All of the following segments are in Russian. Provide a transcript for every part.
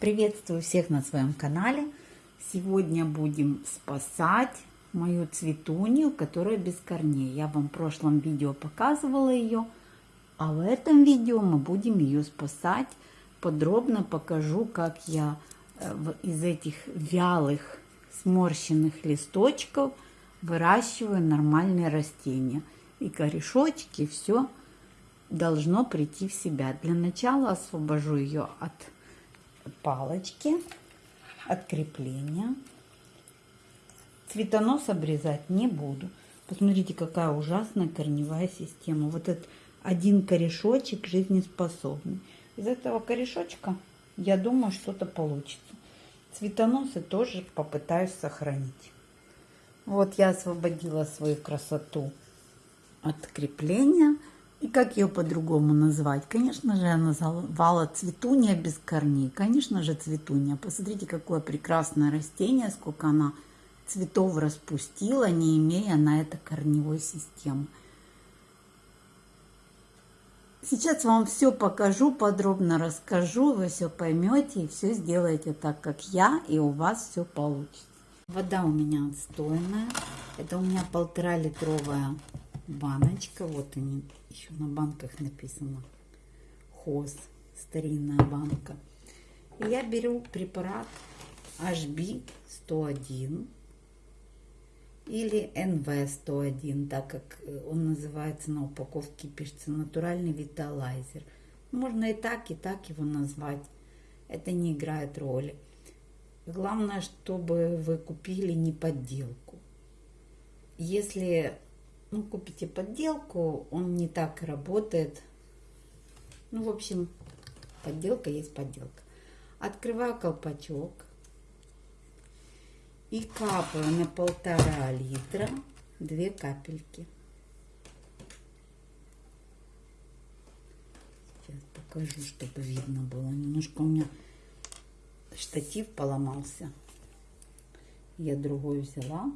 Приветствую всех на своем канале. Сегодня будем спасать мою цветунью, которая без корней. Я вам в прошлом видео показывала ее, а в этом видео мы будем ее спасать. Подробно покажу, как я э, из этих вялых сморщенных листочков выращиваю нормальные растения. И корешочки, все должно прийти в себя. Для начала освобожу ее от палочки, от крепления. Цветонос обрезать не буду. Посмотрите, какая ужасная корневая система. Вот этот один корешочек жизнеспособный. Из этого корешочка, я думаю, что-то получится. Цветоносы тоже попытаюсь сохранить. Вот я освободила свою красоту от крепления. И как ее по-другому назвать? Конечно же, я назвала цветунья без корней. Конечно же, цветунья. Посмотрите, какое прекрасное растение, сколько она цветов распустила, не имея на это корневой системы. Сейчас вам все покажу, подробно расскажу, вы все поймете и все сделаете так, как я, и у вас все получится. Вода у меня отстойная. Это у меня полтора литровая баночка. Вот они, еще на банках написано. Хоз, старинная банка. И я беру препарат HB 101 или NV101, так как он называется на упаковке, пишется натуральный виталайзер. Можно и так, и так его назвать. Это не играет роли. Главное, чтобы вы купили не подделку. Если ну, купите подделку, он не так работает. Ну, в общем, подделка есть подделка. Открываю колпачок и капаю на полтора литра две капельки. Сейчас покажу, чтобы видно было. Немножко у меня штатив поломался. Я другой взяла.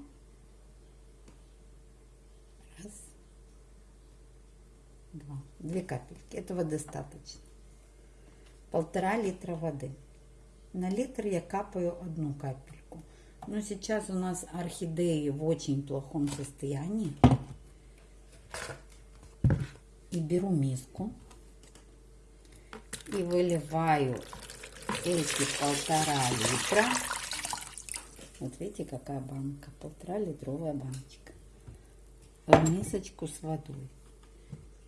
Две капельки. Этого достаточно. Полтора литра воды. На литр я капаю одну капельку. Но сейчас у нас орхидеи в очень плохом состоянии. И беру миску. И выливаю эти полтора литра. Вот видите, какая банка. Полтора литровая баночка. В мисочку с водой.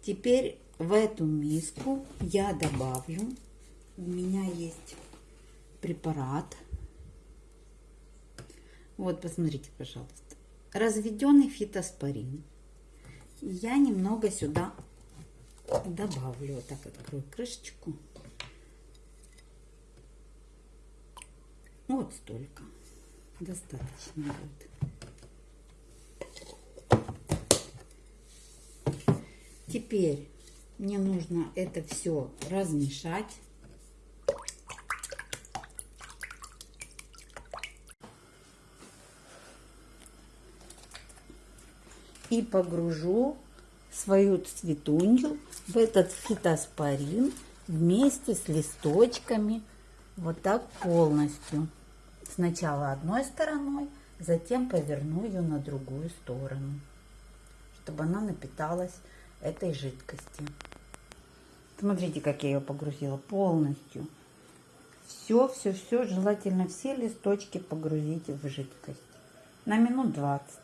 Теперь в эту миску я добавлю, у меня есть препарат. Вот, посмотрите, пожалуйста. Разведенный фитоспорин. Я немного сюда добавлю. Вот так открою крышечку. Вот столько. Достаточно будет. Теперь мне нужно это все размешать. И погружу свою цветунью в этот фитоспорин вместе с листочками вот так полностью. Сначала одной стороной, затем поверну ее на другую сторону, чтобы она напиталась этой жидкости. Смотрите, как я ее погрузила полностью. Все, все, все, желательно все листочки погрузить в жидкость. На минут 20.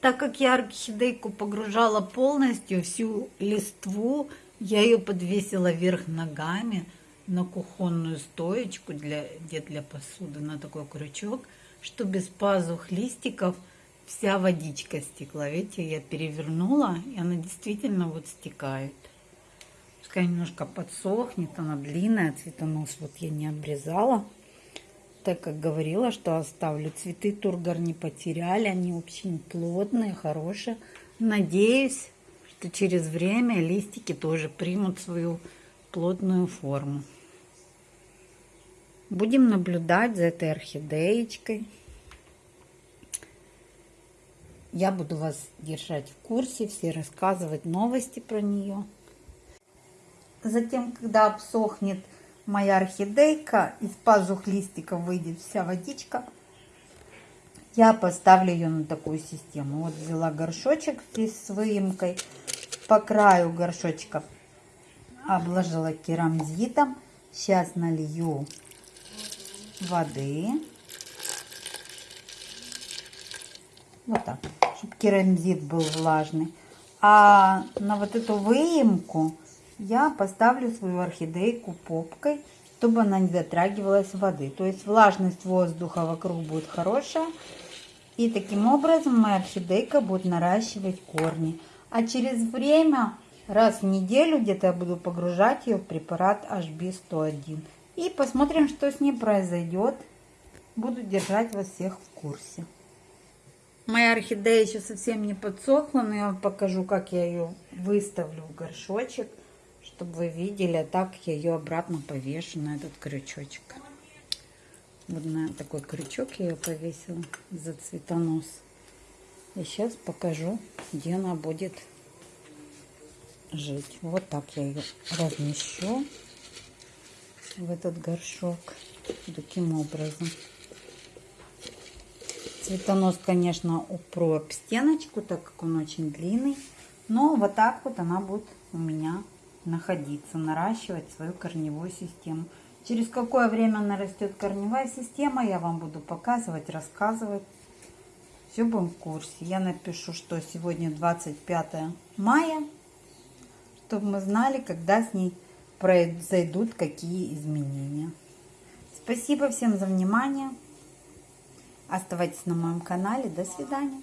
Так как я орхидейку погружала полностью, всю листву, я ее подвесила вверх ногами, на кухонную стоечку для, где для посуды, на такой крючок, что без пазух листиков вся водичка стекла. Видите, я перевернула, и она действительно вот стекает. Пускай немножко подсохнет, она длинная, цветонос вот я не обрезала. Так как говорила, что оставлю. Цветы тургор не потеряли, они очень плотные, хорошие. Надеюсь, что через время листики тоже примут свою плотную форму. Будем наблюдать за этой орхидеечкой. Я буду вас держать в курсе, все рассказывать новости про нее. Затем, когда обсохнет моя орхидейка, из пазух листиков выйдет вся водичка, я поставлю ее на такую систему. Вот взяла горшочек здесь с выемкой, по краю горшочка обложила керамзитом. Сейчас налью воды. Вот так, чтобы керамзит был влажный. А на вот эту выемку я поставлю свою орхидейку попкой, чтобы она не затрагивалась воды. То есть влажность воздуха вокруг будет хорошая. И таким образом моя орхидейка будет наращивать корни. А через время, раз в неделю где-то я буду погружать ее в препарат HB101. И посмотрим, что с ней произойдет. Буду держать вас всех в курсе. Моя орхидея еще совсем не подсохла, но я вам покажу, как я ее выставлю в горшочек, чтобы вы видели, а так я ее обратно повешу на этот крючочек. Вот на такой крючок я ее повесила за цветонос. И сейчас покажу, где она будет жить. Вот так я ее размещу в этот горшок. Таким образом. Цветонос, конечно, упру об стеночку, так как он очень длинный. Но вот так вот она будет у меня находиться, наращивать свою корневую систему. Через какое время нарастет корневая система, я вам буду показывать, рассказывать. Все будем в курсе. Я напишу, что сегодня 25 мая, чтобы мы знали, когда с ней произойдут какие изменения. Спасибо всем за внимание. Оставайтесь на моем канале. До свидания.